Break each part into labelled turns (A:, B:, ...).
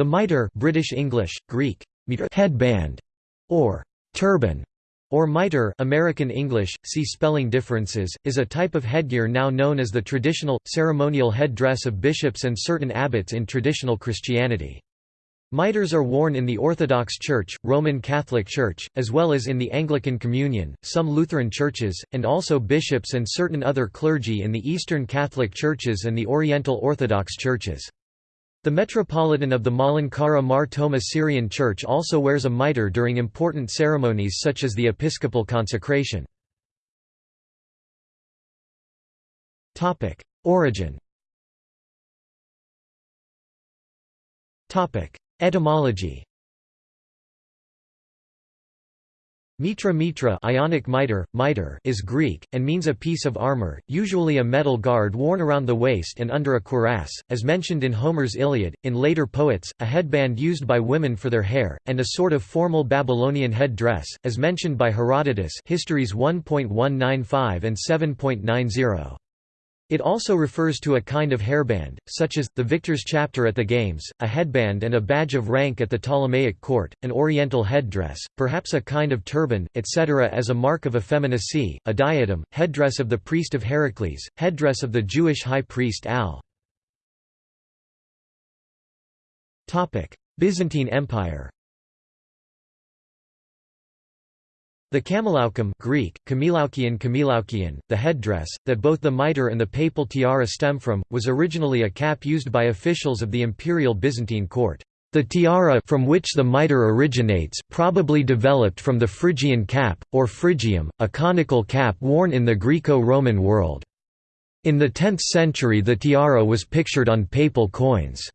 A: The mitre British English, Greek, headband, or turban, or mitre American English, see spelling differences, is a type of headgear now known as the traditional, ceremonial head-dress of bishops and certain abbots in traditional Christianity. Mitres are worn in the Orthodox Church, Roman Catholic Church, as well as in the Anglican Communion, some Lutheran churches, and also bishops and certain other clergy in the Eastern Catholic Churches and the Oriental Orthodox Churches. The Metropolitan of the Malankara Mar Thoma Syrian Church also wears a mitre during important ceremonies such as the episcopal consecration. Origin. Etymology Mitra mitra Ionic mitre, mitre is Greek, and means a piece of armor, usually a metal guard worn around the waist and under a cuirass, as mentioned in Homer's Iliad, in later poets, a headband used by women for their hair, and a sort of formal Babylonian head dress, as mentioned by Herodotus Histories 1.195 and 7.90. It also refers to a kind of hairband, such as, the victor's chaplet at the games, a headband and a badge of rank at the Ptolemaic court, an oriental headdress, perhaps a kind of turban, etc. as a mark of effeminacy, a diadem, headdress of the priest of Heracles, headdress of the Jewish high priest Al. Byzantine Empire The Kamelaukion Greek, Kamelaukion Kamelaukion, the headdress, that both the mitre and the papal tiara stem from, was originally a cap used by officials of the imperial Byzantine court. The tiara from which the mitre originates probably developed from the Phrygian cap, or phrygium, a conical cap worn in the Greco-Roman world. In the 10th century the tiara was pictured on papal coins.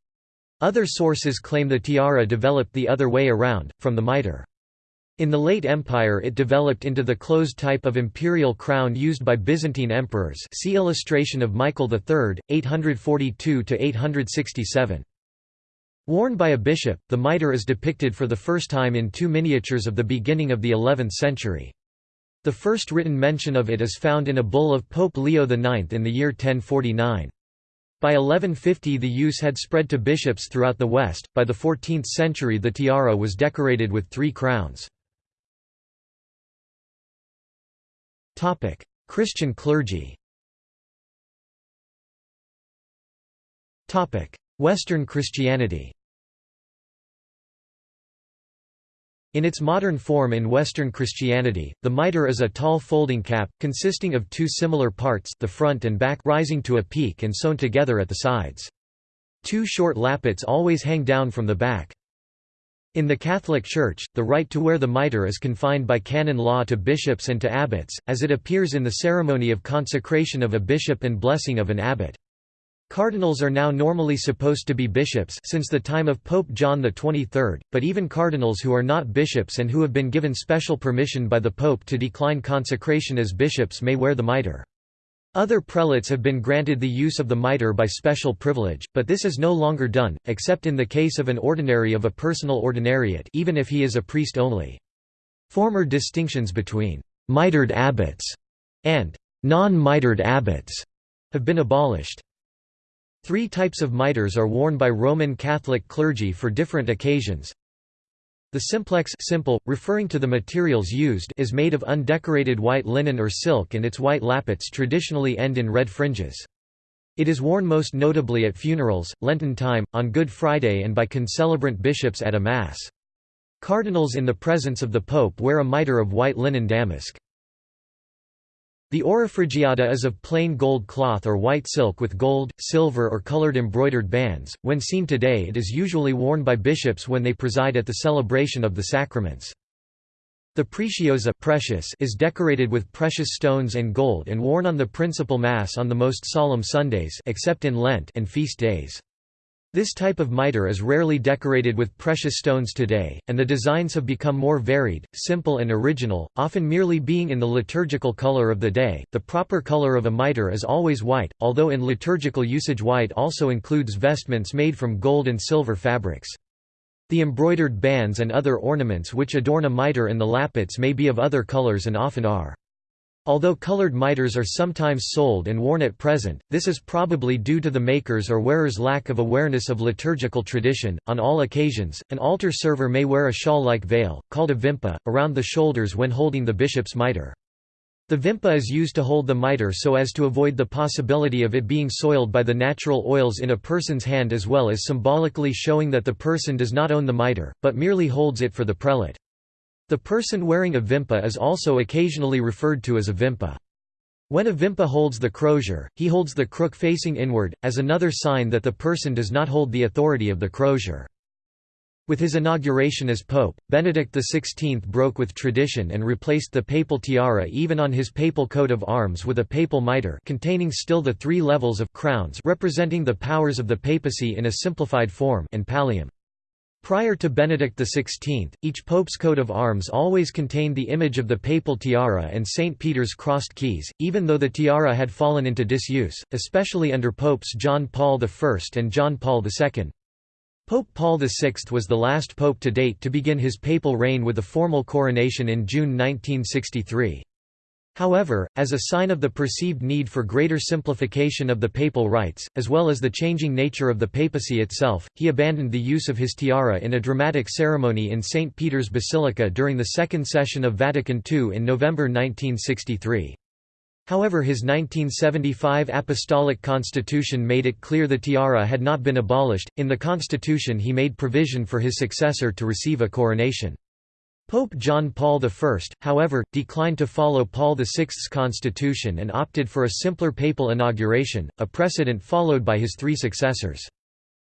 A: Other sources claim the tiara developed the other way around, from the mitre. In the late Empire it developed into the closed type of imperial crown used by Byzantine emperors see illustration of Michael III, 842–867. Worn by a bishop, the mitre is depicted for the first time in two miniatures of the beginning of the 11th century. The first written mention of it is found in a bull of Pope Leo IX in the year 1049. By 1150 the use had spread to bishops throughout the West, by the 14th century the tiara was decorated with three crowns. Topic: Christian clergy. Topic: Western Christianity. In its modern form in Western Christianity, the mitre is a tall folding cap, consisting of two similar parts the front and back rising to a peak and sewn together at the sides. Two short lappets always hang down from the back. In the Catholic Church, the right to wear the mitre is confined by canon law to bishops and to abbots, as it appears in the ceremony of consecration of a bishop and blessing of an abbot. Cardinals are now normally supposed to be bishops since the time of Pope John XXIII, but even cardinals who are not bishops and who have been given special permission by the Pope to decline consecration as bishops may wear the mitre. Other prelates have been granted the use of the mitre by special privilege, but this is no longer done, except in the case of an ordinary of a personal ordinariate even if he is a priest only. Former distinctions between «mitred abbots» and «non-mitred abbots» have been abolished. Three types of mitres are worn by Roman Catholic clergy for different occasions. The simplex simple, referring to the materials used is made of undecorated white linen or silk and its white lappets traditionally end in red fringes. It is worn most notably at funerals, Lenten time, on Good Friday and by concelebrant bishops at a Mass. Cardinals in the presence of the Pope wear a mitre of white linen damask. The auriphrygiata is of plain gold cloth or white silk with gold, silver or colored embroidered bands. When seen today it is usually worn by bishops when they preside at the celebration of the sacraments. The preciosa precious is decorated with precious stones and gold and worn on the principal Mass on the most solemn Sundays except in Lent and feast days. This type of mitre is rarely decorated with precious stones today, and the designs have become more varied, simple and original, often merely being in the liturgical color of the day. The proper color of a mitre is always white, although in liturgical usage white also includes vestments made from gold and silver fabrics. The embroidered bands and other ornaments which adorn a mitre and the lappets may be of other colors and often are. Although colored mitres are sometimes sold and worn at present, this is probably due to the maker's or wearer's lack of awareness of liturgical tradition. On all occasions, an altar server may wear a shawl like veil, called a vimpa, around the shoulders when holding the bishop's mitre. The vimpa is used to hold the mitre so as to avoid the possibility of it being soiled by the natural oils in a person's hand as well as symbolically showing that the person does not own the mitre, but merely holds it for the prelate. The person wearing a vimpa is also occasionally referred to as a vimpa. When a vimpa holds the crozier, he holds the crook facing inward, as another sign that the person does not hold the authority of the crozier. With his inauguration as pope, Benedict XVI broke with tradition and replaced the papal tiara even on his papal coat of arms with a papal mitre containing still the three levels of crowns representing the powers of the papacy in a simplified form and pallium. Prior to Benedict XVI, each pope's coat of arms always contained the image of the papal tiara and St. Peter's crossed keys, even though the tiara had fallen into disuse, especially under popes John Paul I and John Paul II. Pope Paul VI was the last pope to date to begin his papal reign with a formal coronation in June 1963. However, as a sign of the perceived need for greater simplification of the papal rites, as well as the changing nature of the papacy itself, he abandoned the use of his tiara in a dramatic ceremony in St. Peter's Basilica during the second session of Vatican II in November 1963. However his 1975 Apostolic Constitution made it clear the tiara had not been abolished. In the constitution he made provision for his successor to receive a coronation. Pope John Paul I, however, declined to follow Paul VI's constitution and opted for a simpler papal inauguration, a precedent followed by his three successors.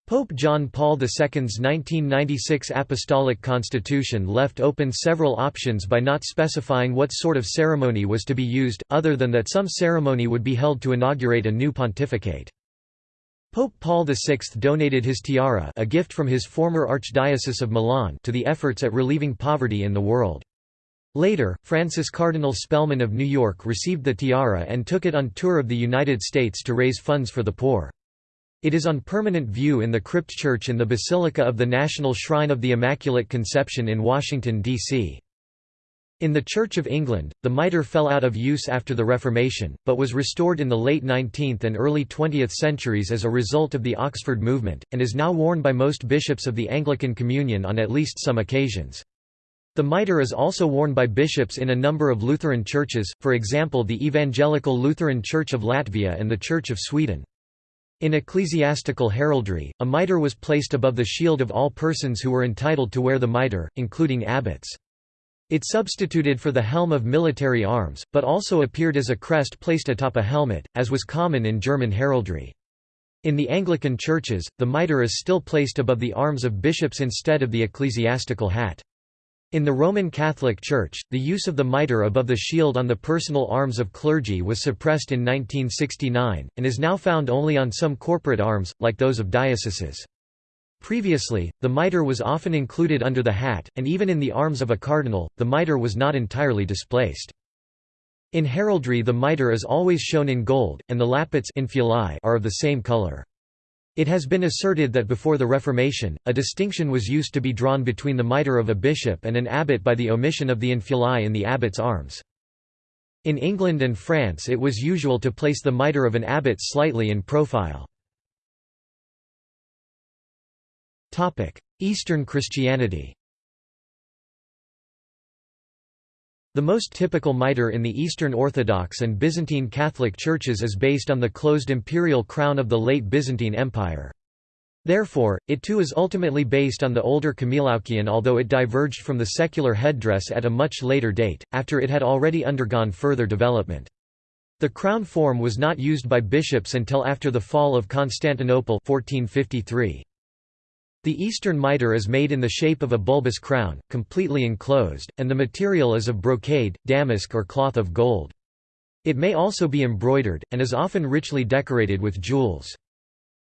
A: Pope John Paul II's 1996 Apostolic Constitution left open several options by not specifying what sort of ceremony was to be used, other than that some ceremony would be held to inaugurate a new pontificate. Pope Paul VI donated his tiara a gift from his former Archdiocese of Milan to the efforts at relieving poverty in the world. Later, Francis Cardinal Spellman of New York received the tiara and took it on tour of the United States to raise funds for the poor. It is on permanent view in the crypt church in the Basilica of the National Shrine of the Immaculate Conception in Washington, D.C. In the Church of England, the mitre fell out of use after the Reformation, but was restored in the late 19th and early 20th centuries as a result of the Oxford movement, and is now worn by most bishops of the Anglican Communion on at least some occasions. The mitre is also worn by bishops in a number of Lutheran churches, for example the Evangelical Lutheran Church of Latvia and the Church of Sweden. In ecclesiastical heraldry, a mitre was placed above the shield of all persons who were entitled to wear the mitre, including abbots. It substituted for the helm of military arms, but also appeared as a crest placed atop a helmet, as was common in German heraldry. In the Anglican churches, the mitre is still placed above the arms of bishops instead of the ecclesiastical hat. In the Roman Catholic Church, the use of the mitre above the shield on the personal arms of clergy was suppressed in 1969, and is now found only on some corporate arms, like those of dioceses. Previously, the mitre was often included under the hat, and even in the arms of a cardinal, the mitre was not entirely displaced. In heraldry the mitre is always shown in gold, and the lappets are of the same color. It has been asserted that before the Reformation, a distinction was used to be drawn between the mitre of a bishop and an abbot by the omission of the infulae in the abbot's arms. In England and France it was usual to place the mitre of an abbot slightly in profile. Eastern Christianity The most typical mitre in the Eastern Orthodox and Byzantine Catholic churches is based on the closed imperial crown of the late Byzantine Empire. Therefore, it too is ultimately based on the older Kamelaukion although it diverged from the secular headdress at a much later date, after it had already undergone further development. The crown form was not used by bishops until after the fall of Constantinople 1453. The eastern mitre is made in the shape of a bulbous crown, completely enclosed, and the material is of brocade, damask or cloth of gold. It may also be embroidered, and is often richly decorated with jewels.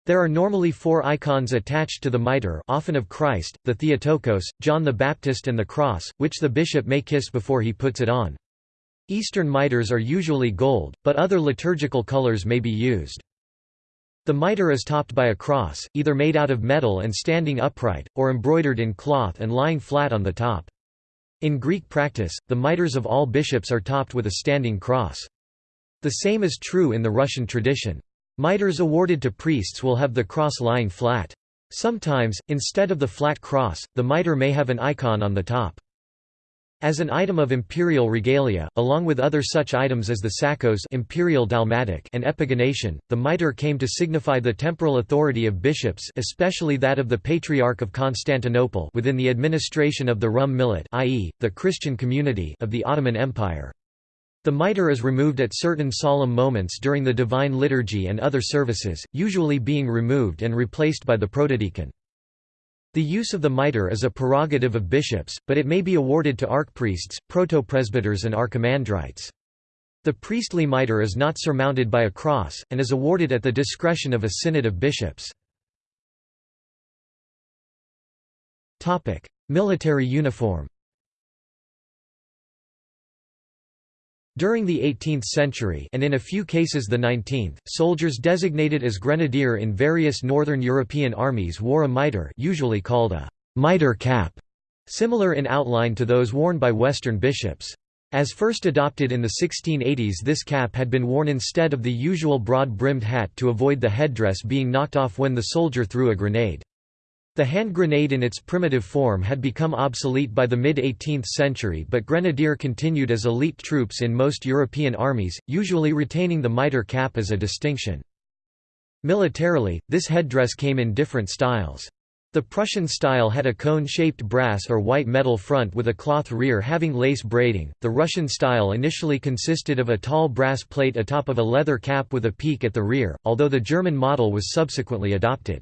A: There are normally four icons attached to the mitre often of Christ, the Theotokos, John the Baptist and the cross, which the bishop may kiss before he puts it on. Eastern mitres are usually gold, but other liturgical colors may be used. The mitre is topped by a cross, either made out of metal and standing upright, or embroidered in cloth and lying flat on the top. In Greek practice, the mitres of all bishops are topped with a standing cross. The same is true in the Russian tradition. Mitres awarded to priests will have the cross lying flat. Sometimes, instead of the flat cross, the mitre may have an icon on the top. As an item of imperial regalia, along with other such items as the sakos imperial dalmatic and epigonation, the mitre came to signify the temporal authority of bishops especially that of the Patriarch of Constantinople within the administration of the Rum Millet i.e., the Christian community of the Ottoman Empire. The mitre is removed at certain solemn moments during the Divine Liturgy and other services, usually being removed and replaced by the protodeacon. The use of the mitre is a prerogative of bishops, but it may be awarded to archpriests, protopresbyters and archimandrites. The priestly mitre is not surmounted by a cross, and is awarded at the discretion of a synod of bishops. Military uniform During the 18th century and in a few cases the 19th, soldiers designated as grenadier in various northern European armies wore a mitre usually called a mitre cap, similar in outline to those worn by Western bishops. As first adopted in the 1680s this cap had been worn instead of the usual broad-brimmed hat to avoid the headdress being knocked off when the soldier threw a grenade. The hand grenade in its primitive form had become obsolete by the mid-18th century but grenadier continued as elite troops in most European armies, usually retaining the mitre cap as a distinction. Militarily, this headdress came in different styles. The Prussian style had a cone-shaped brass or white metal front with a cloth rear having lace braiding. The Russian style initially consisted of a tall brass plate atop of a leather cap with a peak at the rear, although the German model was subsequently adopted.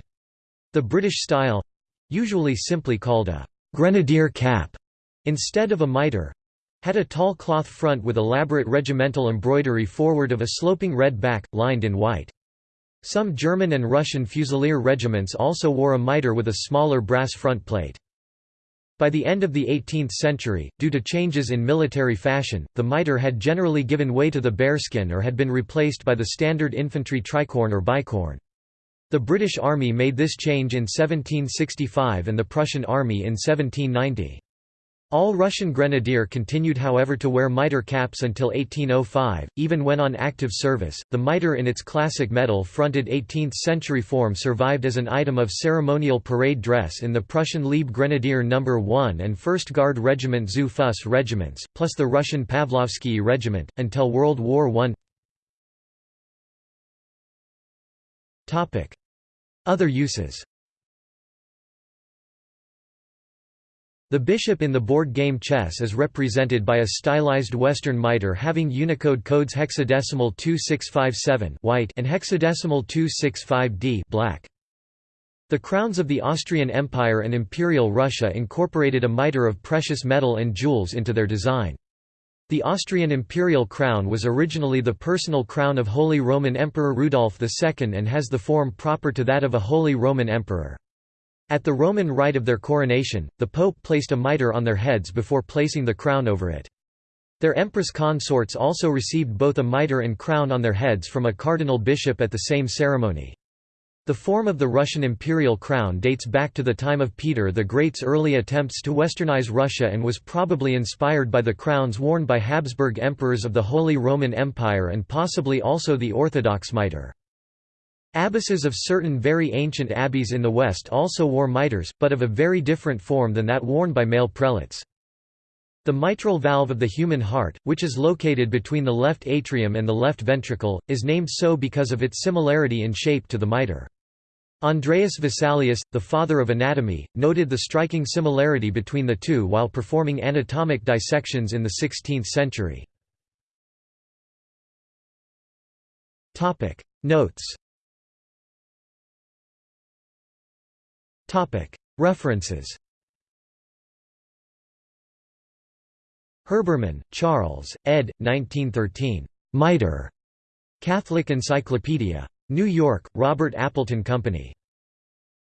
A: The British style—usually simply called a «grenadier cap» instead of a mitre, had a tall cloth front with elaborate regimental embroidery forward of a sloping red back, lined in white. Some German and Russian fusilier regiments also wore a mitre with a smaller brass front plate. By the end of the 18th century, due to changes in military fashion, the mitre had generally given way to the bearskin or had been replaced by the standard infantry tricorn or bicorn. The British Army made this change in 1765 and the Prussian Army in 1790. All Russian grenadier continued however to wear mitre caps until 1805, even when on active service. The mitre in its classic metal-fronted 18th-century form survived as an item of ceremonial parade dress in the Prussian Liebe Grenadier No. 1 and 1st Guard Regiment zu Fuss regiments, plus the Russian Pavlovsky Regiment, until World War I. Other uses The bishop in the board game chess is represented by a stylized Western mitre having Unicode codes hexadecimal 2657 white and hexadecimal 265d black. The crowns of the Austrian Empire and Imperial Russia incorporated a mitre of precious metal and jewels into their design. The Austrian imperial crown was originally the personal crown of Holy Roman Emperor Rudolf II and has the form proper to that of a Holy Roman Emperor. At the Roman rite of their coronation, the Pope placed a mitre on their heads before placing the crown over it. Their empress consorts also received both a mitre and crown on their heads from a cardinal bishop at the same ceremony. The form of the Russian imperial crown dates back to the time of Peter the Great's early attempts to westernize Russia and was probably inspired by the crowns worn by Habsburg emperors of the Holy Roman Empire and possibly also the Orthodox mitre. Abbesses of certain very ancient abbeys in the West also wore mitres, but of a very different form than that worn by male prelates. The mitral valve of the human heart, which is located between the left atrium and the left ventricle, is named so because of its similarity in shape to the mitre. Andreas Vesalius, the father of anatomy, noted the striking similarity between the two while performing anatomic dissections in the 16th century. Notes References Herbermann, Charles, ed. 1913. Mitre. Catholic Encyclopedia. New York, Robert Appleton Company.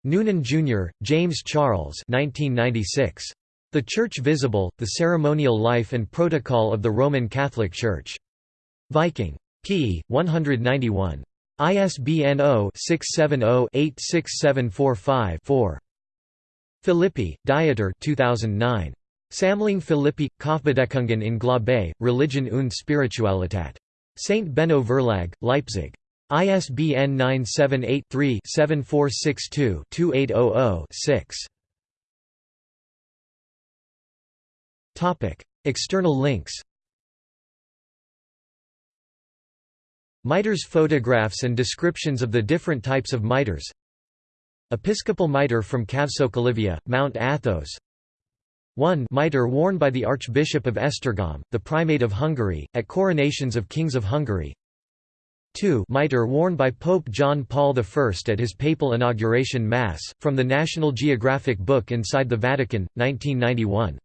A: Noonan, Jr., James Charles 1996. The Church Visible, The Ceremonial Life and Protocol of the Roman Catholic Church. Viking. p. 191. ISBN 0-670-86745-4. Philippi, Dieter 2009. Sammlung Philippi, Kopfbedeckungen in Glaube, Religion und Spiritualität. St. Benno Verlag, Leipzig. ISBN 978 3 7462 2800 6. External links Mitres photographs and descriptions of the different types of mitres Episcopal mitre from Kavsokalyvia, Mount Athos 1 mitre worn by the Archbishop of Esztergom, the Primate of Hungary, at coronations of kings of Hungary. 2 mitre worn by Pope John Paul I at his papal inauguration mass, from the National Geographic book Inside the Vatican, 1991